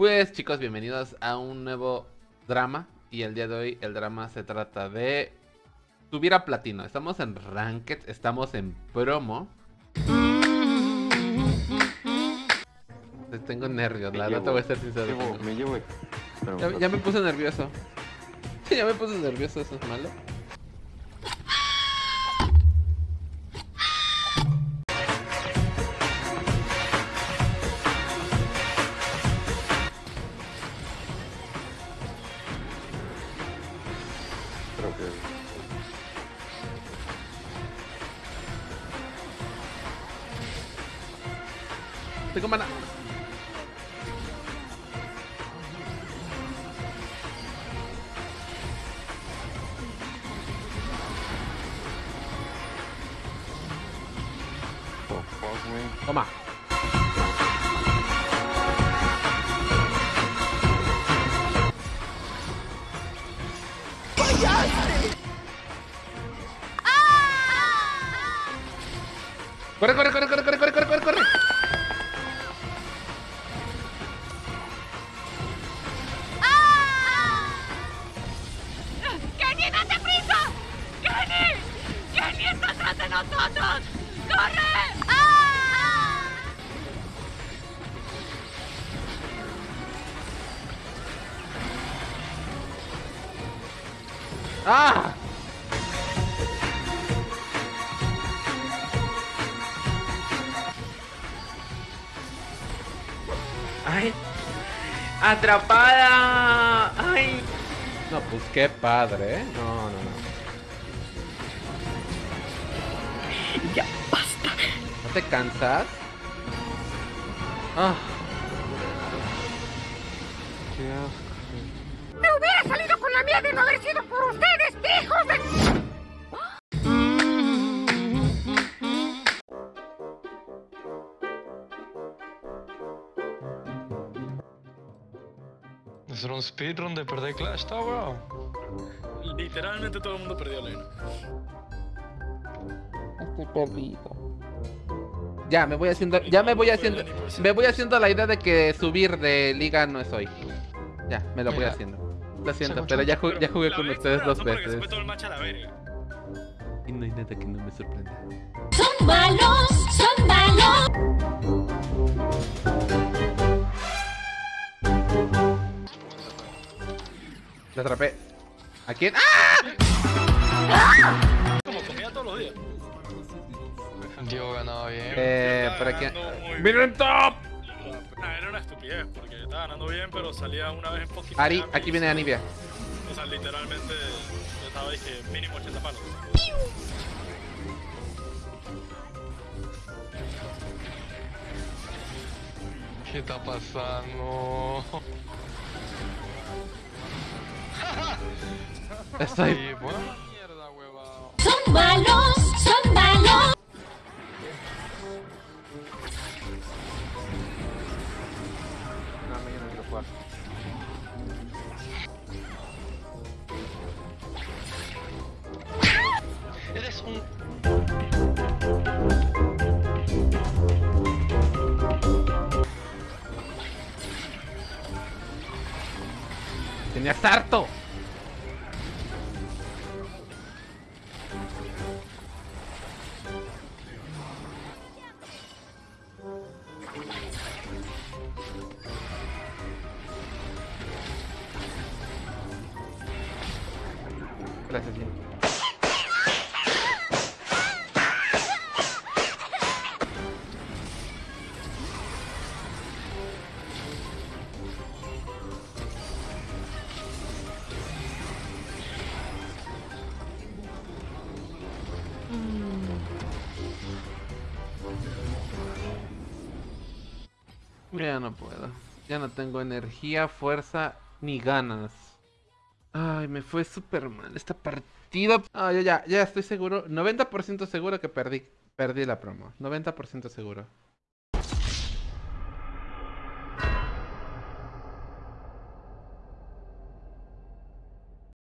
Pues chicos, bienvenidos a un nuevo drama. Y el día de hoy el drama se trata de subir a platino. Estamos en Ranked, estamos en promo. Tengo nervios, la verdad te voy a ser sincero. Llevo, me llevo. Ya, ya me puse nervioso. Ya me puse nervioso, eso es malo. Đừng có bắn ạ Toma. Vaya. Corre, corre, corre, corre, corre, corre, corre, corre, corre. ¡Kenny, date prisa! ¡Kenny! ¡Kenny está atrás de nosotros! ¡Corre! ¡Ah! ¡Ah! ¡Ay! ¡Atrapada! ¡Ay! No, pues qué padre, ¿eh? No, no, no. ¡Ya basta! ¿No te cansas? Ah. Qué asco. ¡Me hubiera salido con la mía de no haber sido por ustedes, hijos de... Hacer un speedrun de perder Clash Tower. Literalmente todo el mundo perdió lane. Estoy perdido. Ya, me voy haciendo, ya me voy haciendo, me voy haciendo la idea de que subir de liga no es hoy. Ya, me lo voy haciendo. Lo siento, pero ya, ju- ya jugué con ustedes dos veces. Y no hay nada que no me sorprenda. Son malos, son malos. Lo atrapé. ¿A quién? ¡Ah! Como comía todos los días. Diego ganaba bien. Eh, por aquí. ¡Miren top! Nah, era una estupidez porque estaba ganando bien, pero salía una vez en fucking Ari, aquí viene Anivia. O sea, literalmente yo estaba dije mínimo 80 palos. ¿Qué está pasando? Estoy. Sí, huevado. Son malos, son malos. No, mañana quiero jugar. Eres un. Tenía harto. Jim. Ya no puedo. Ya no tengo energía, fuerza ni ganas. Ay, me fue súper mal esta partida. Ah, ya, ya, ya estoy seguro. 90% seguro que perdí. Perdí la promo. 90% seguro.